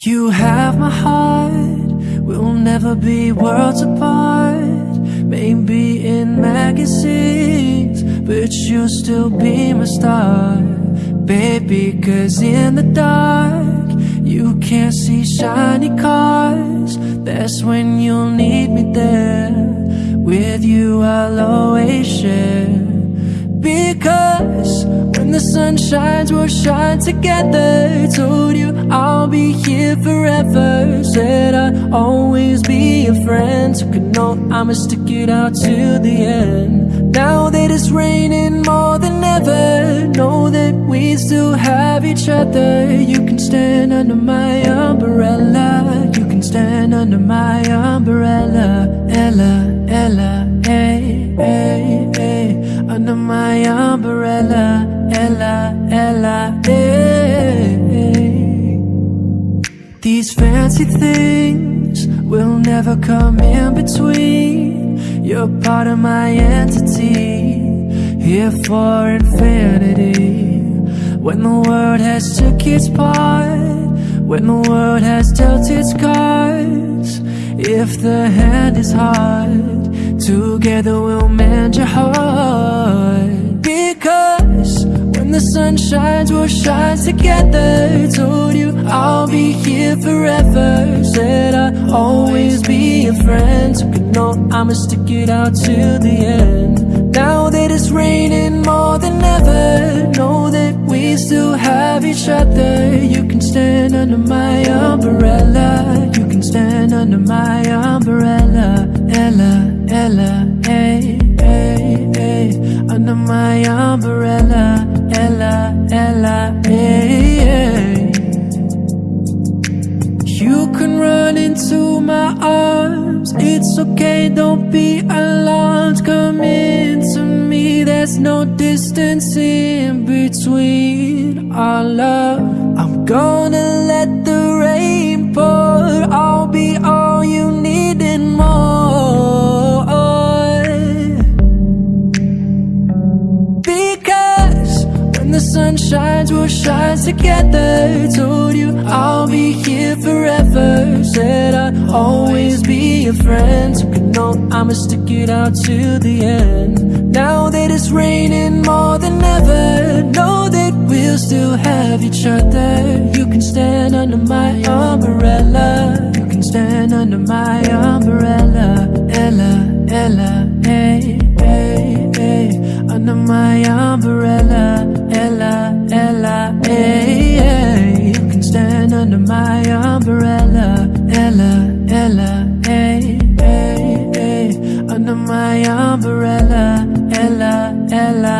You have my heart, we'll never be worlds apart. Maybe in magazines, but you'll still be my star. Baby, cause in the dark, you can't see shiny cars. That's when you'll need me there. With you, I'll always share. Because the sun shines, we'll shine together. Told you I'll be here forever. Said I'd always be a friend. Took a note, I'ma stick it out to the end. Now that it's raining more than ever, know that we still have each other. You can stand under my umbrella. You can stand under my umbrella. Ella, Ella, hey, hey, hey. Under my umbrella. Fancy things will never come in between. You're part of my entity, here for infinity. When the world has took its part, when the world has dealt its cards, if the hand is hard, together we'll mend your heart. Because sun shines, we'll shine together. Told you I'll be here forever. Said I'd always be a friend. Took a note, I'ma stick it out till the end. Now that it's raining more than ever, know that we still have each other. You can stand under my umbrella. You can stand under my umbrella. Ella, Ella, hey, hey, hey. Under my umbrella. It's okay, don't be alarmed. Come into me, there's no distance in between our love. I'm gonna let the rain pour. I'll be all you need and more. Because when the sun shines, we'll shine together. Told you I'll be here forever. Said I'd always be a friend Took a note, I'ma stick it out to the end. Now that it's raining more than ever Know that we'll still have each other. You can stand under my umbrella. You can stand under my umbrella. Ella, Ella, hey, hey, hey. Under my umbrella. Ella, Ella, hey, hey. You can stand under my umbrella. Ella, Ella, hey, hey, under my umbrella, Ella, Ella,